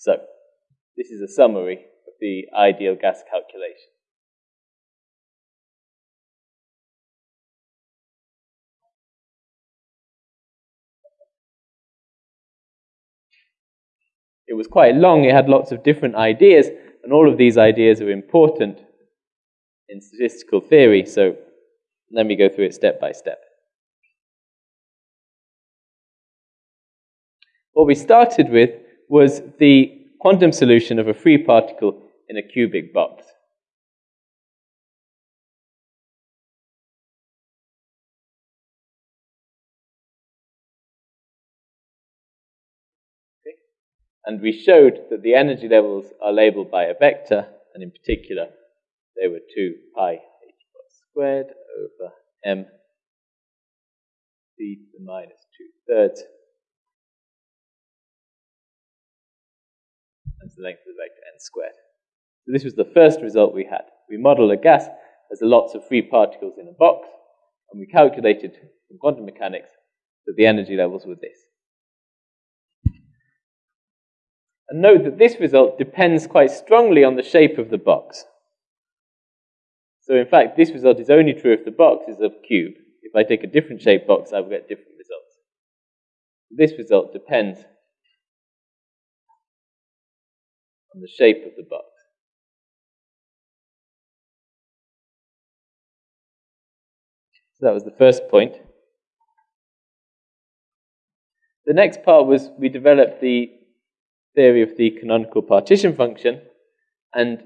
So, this is a summary of the ideal gas calculation. It was quite long, it had lots of different ideas, and all of these ideas are important in statistical theory, so let me go through it step by step. What we started with was the quantum solution of a free particle in a cubic box. And we showed that the energy levels are labeled by a vector, and in particular, they were 2 pi h squared over m c to the minus 2 thirds length of the vector n squared. So this was the first result we had. We modeled a gas as lots of free particles in a box, and we calculated from quantum mechanics that the energy levels were this. And note that this result depends quite strongly on the shape of the box. So in fact, this result is only true if the box is a cube. If I take a different shaped box, I will get different results. This result depends on the shape of the box. So that was the first point. The next part was we developed the theory of the canonical partition function, and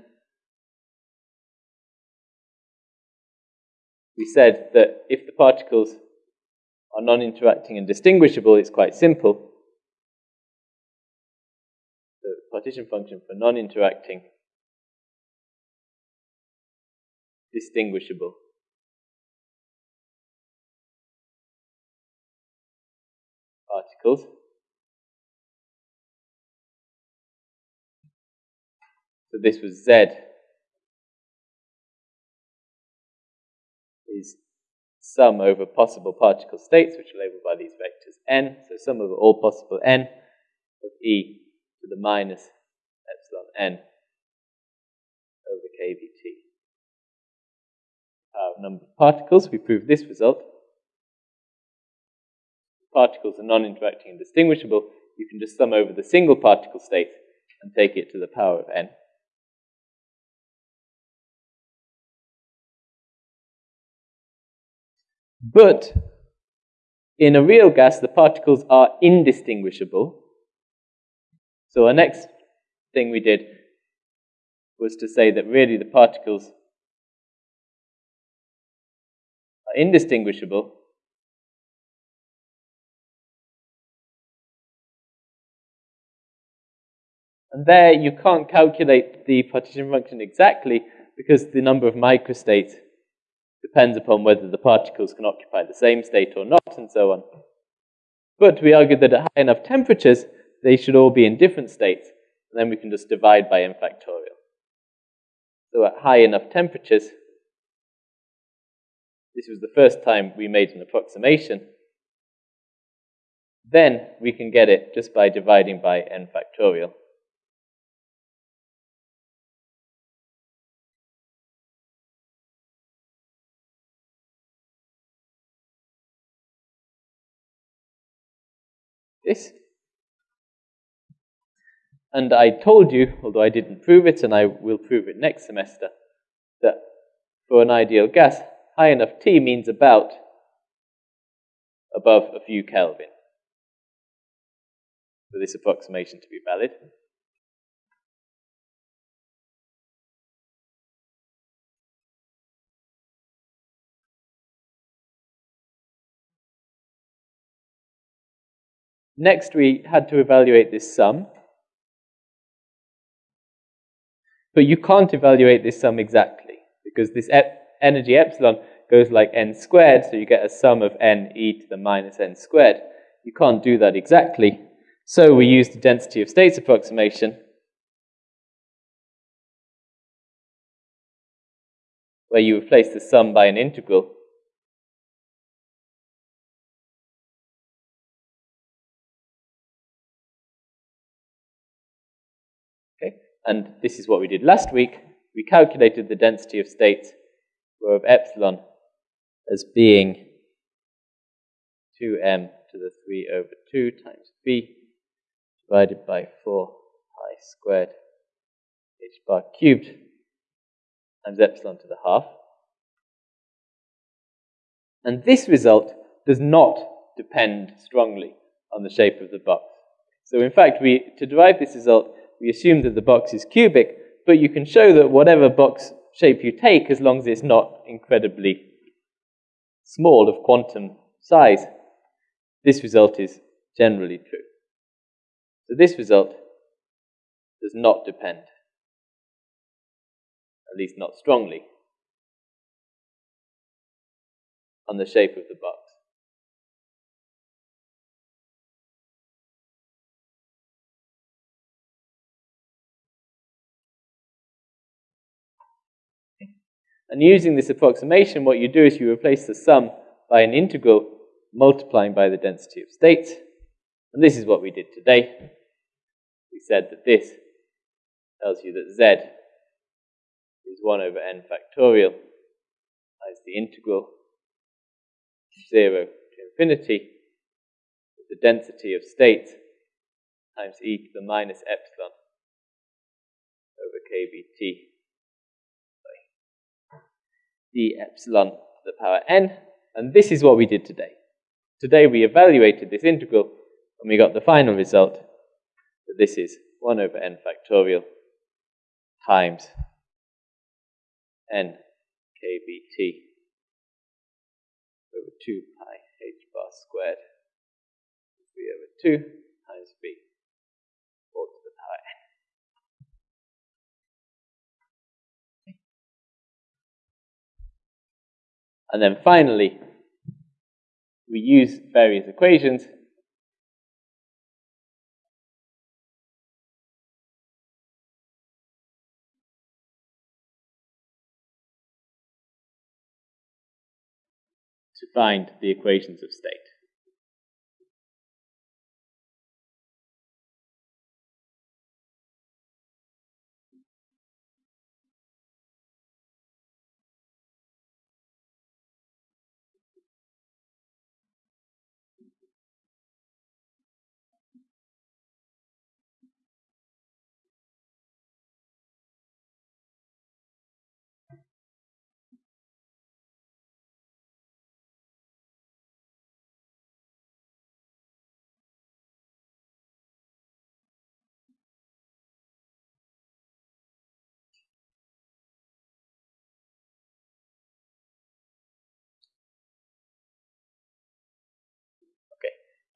we said that if the particles are non-interacting and distinguishable, it's quite simple. Partition function for non-interacting, distinguishable. particles So this was Z is sum over possible particle states, which are labeled by these vectors n. So sum over all possible n of e to the minus n over kBt. Our uh, number of particles, we proved this result. Particles are non-interacting and distinguishable. You can just sum over the single particle state and take it to the power of n. But in a real gas, the particles are indistinguishable. So our next thing we did was to say that really the particles are indistinguishable. And there you can't calculate the partition function exactly because the number of microstates depends upon whether the particles can occupy the same state or not, and so on. But we argued that at high enough temperatures, they should all be in different states, and then we can just divide by n factorial. So at high enough temperatures, this was the first time we made an approximation, then we can get it just by dividing by n factorial. this. And I told you, although I didn't prove it, and I will prove it next semester, that for an ideal gas, high enough T means about above a few Kelvin for this approximation to be valid. Next, we had to evaluate this sum. But you can't evaluate this sum exactly because this ep energy epsilon goes like n squared, so you get a sum of n e to the minus n squared. You can't do that exactly. So we use the density of states approximation, where you replace the sum by an integral. And this is what we did last week. We calculated the density of states of epsilon as being 2m to the 3 over 2 times b divided by 4 pi squared h bar cubed times epsilon to the half. And this result does not depend strongly on the shape of the box. So in fact, we, to derive this result, we assume that the box is cubic, but you can show that whatever box shape you take, as long as it's not incredibly small of quantum size, this result is generally true. So this result does not depend, at least not strongly, on the shape of the box. And using this approximation, what you do is you replace the sum by an integral multiplying by the density of states. And this is what we did today. We said that this tells you that z is 1 over n factorial times the integral 0 to infinity with the density of states times e to the minus epsilon over kBt d epsilon to the power n. And this is what we did today. Today we evaluated this integral and we got the final result that this is 1 over n factorial times n kBt over 2 pi h bar squared 3 over 2 And then finally, we use various equations to find the equations of state.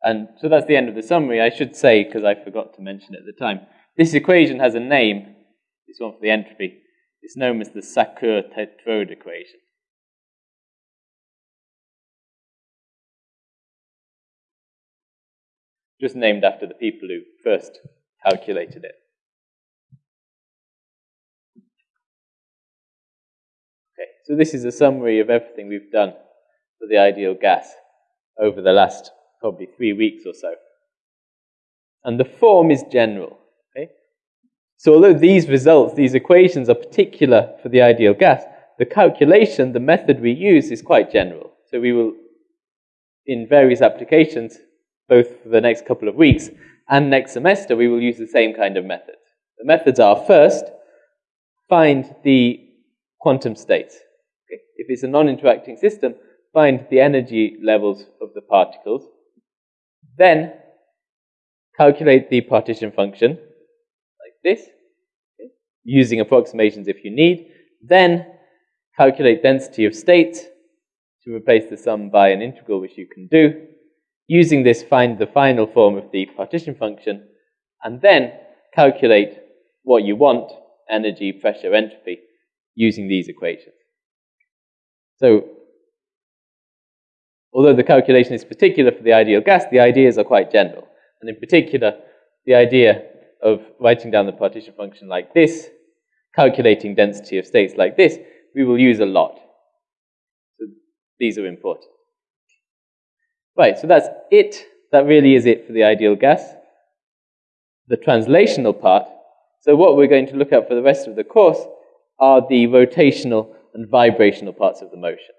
And so that's the end of the summary. I should say, because I forgot to mention at the time, this equation has a name, this one for the entropy. It's known as the Sackur-Tetrode equation. Just named after the people who first calculated it. Okay, so this is a summary of everything we've done for the ideal gas over the last probably three weeks or so. And the form is general. Okay? So although these results, these equations are particular for the ideal gas, the calculation, the method we use is quite general. So we will, in various applications, both for the next couple of weeks and next semester, we will use the same kind of method. The methods are first, find the quantum state. Okay? If it's a non-interacting system, find the energy levels of the particles. Then calculate the partition function like this, okay, using approximations if you need. Then calculate density of state to replace the sum by an integral, which you can do. Using this, find the final form of the partition function, and then calculate what you want, energy, pressure, entropy, using these equations. So Although the calculation is particular for the ideal gas, the ideas are quite general. And in particular, the idea of writing down the partition function like this, calculating density of states like this, we will use a lot. So these are important. Right, so that's it. That really is it for the ideal gas. The translational part So what we're going to look at for the rest of the course are the rotational and vibrational parts of the motion.